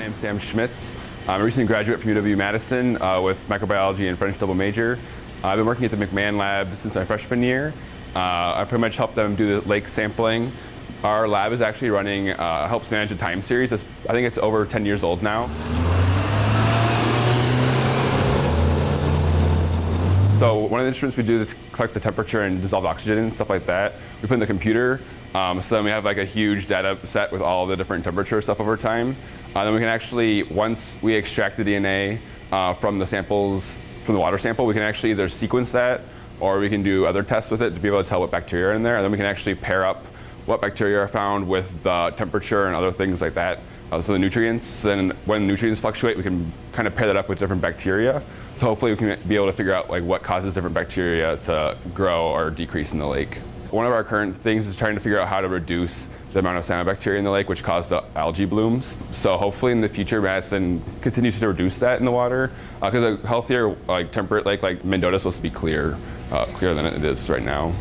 Sam Schmitz. I'm a recent graduate from UW-Madison uh, with microbiology and French double major. I've been working at the McMahon lab since my freshman year. Uh, I pretty much help them do the lake sampling. Our lab is actually running, uh, helps manage a time series. I think it's over 10 years old now. So one of the instruments we do to collect the temperature and dissolved oxygen and stuff like that, we put in the computer. Um, so then we have like a huge data set with all the different temperature stuff over time. Uh, then we can actually, once we extract the DNA uh, from the samples, from the water sample, we can actually either sequence that or we can do other tests with it to be able to tell what bacteria are in there. And then we can actually pair up what bacteria are found with the temperature and other things like that. Uh, so the nutrients, and when nutrients fluctuate, we can kind of pair that up with different bacteria. So hopefully we can be able to figure out like what causes different bacteria to grow or decrease in the lake. One of our current things is trying to figure out how to reduce the amount of cyanobacteria in the lake, which caused the algae blooms. So hopefully in the future, Madison continues to reduce that in the water, because uh, a healthier, like temperate lake like Mendota is supposed to be clear, uh, clearer than it is right now.